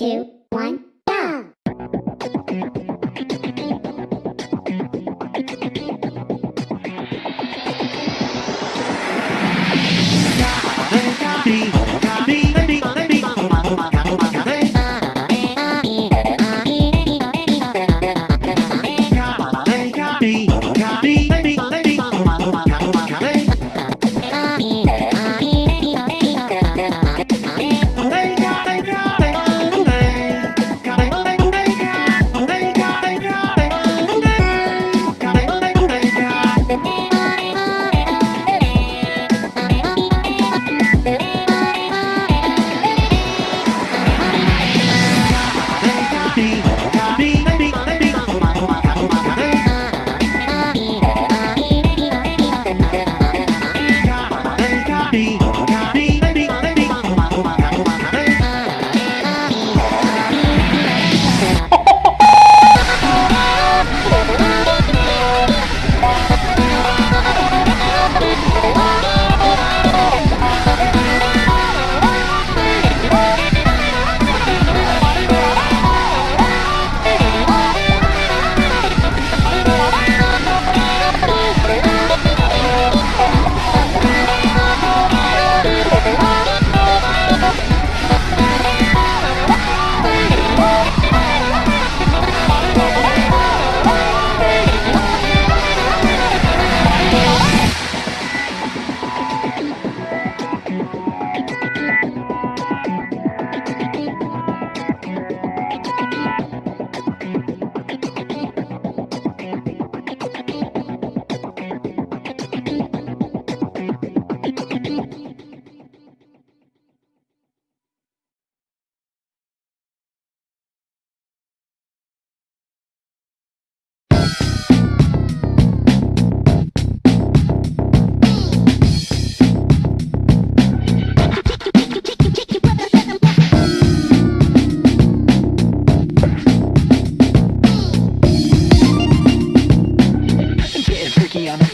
two,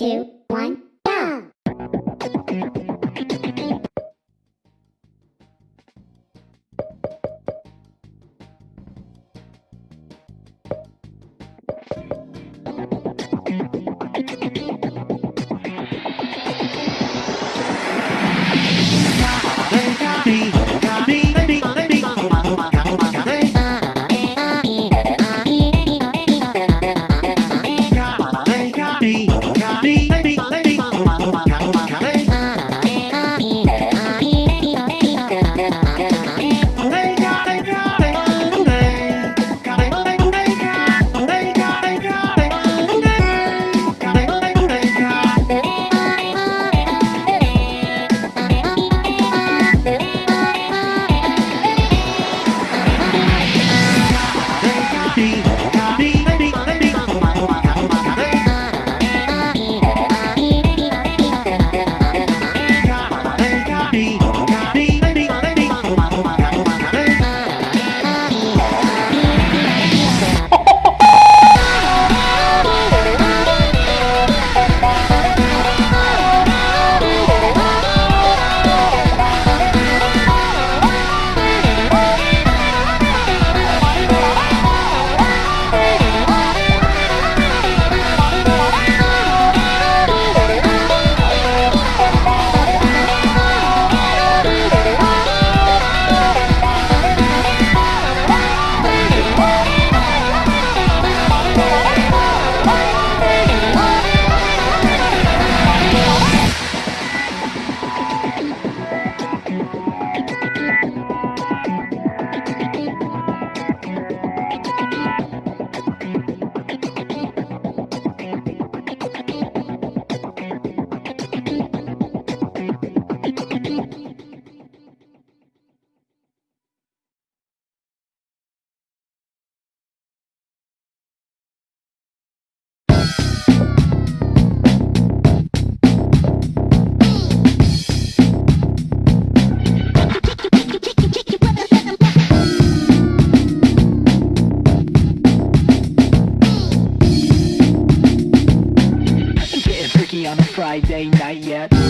two, Friday night yet